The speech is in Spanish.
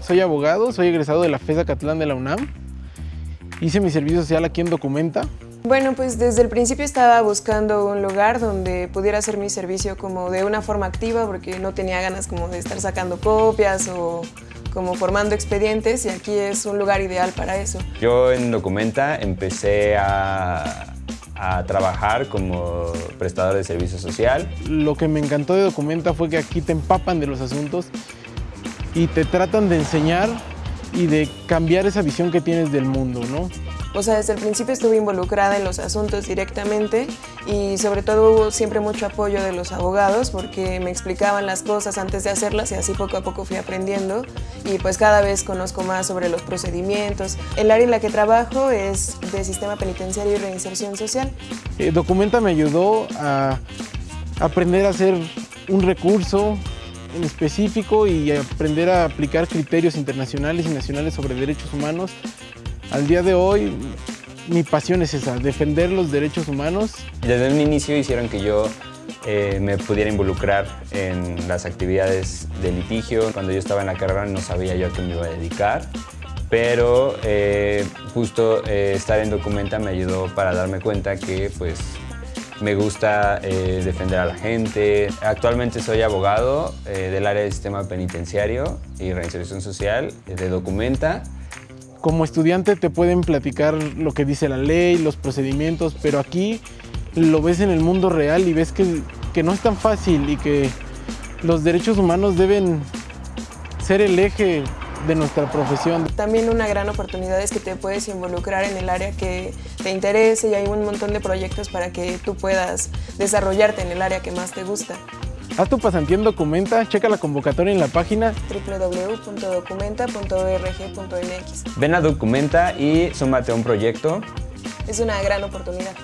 Soy abogado, soy egresado de la FESA Catlán de la UNAM. Hice mi servicio social aquí en Documenta. Bueno, pues desde el principio estaba buscando un lugar donde pudiera hacer mi servicio como de una forma activa porque no tenía ganas como de estar sacando copias o como formando expedientes y aquí es un lugar ideal para eso. Yo en Documenta empecé a, a trabajar como prestador de servicio social. Lo que me encantó de Documenta fue que aquí te empapan de los asuntos y te tratan de enseñar y de cambiar esa visión que tienes del mundo, ¿no? O sea, desde el principio estuve involucrada en los asuntos directamente y sobre todo hubo siempre mucho apoyo de los abogados porque me explicaban las cosas antes de hacerlas y así poco a poco fui aprendiendo y pues cada vez conozco más sobre los procedimientos. El área en la que trabajo es de sistema penitenciario y reinserción social. Eh, Documenta me ayudó a aprender a hacer un recurso en específico y aprender a aplicar criterios internacionales y nacionales sobre derechos humanos al día de hoy, mi pasión es esa, defender los derechos humanos. Desde un inicio hicieron que yo eh, me pudiera involucrar en las actividades de litigio. Cuando yo estaba en la carrera no sabía yo a qué me iba a dedicar, pero eh, justo eh, estar en Documenta me ayudó para darme cuenta que pues me gusta defender a la gente. Actualmente soy abogado del área de sistema penitenciario y reinserción social de Documenta como estudiante te pueden platicar lo que dice la ley, los procedimientos, pero aquí lo ves en el mundo real y ves que, que no es tan fácil y que los derechos humanos deben ser el eje de nuestra profesión. También una gran oportunidad es que te puedes involucrar en el área que te interese y hay un montón de proyectos para que tú puedas desarrollarte en el área que más te gusta. Haz tu pasantía en Documenta, checa la convocatoria en la página www.documenta.org.mx Ven a Documenta y súmate a un proyecto. Es una gran oportunidad.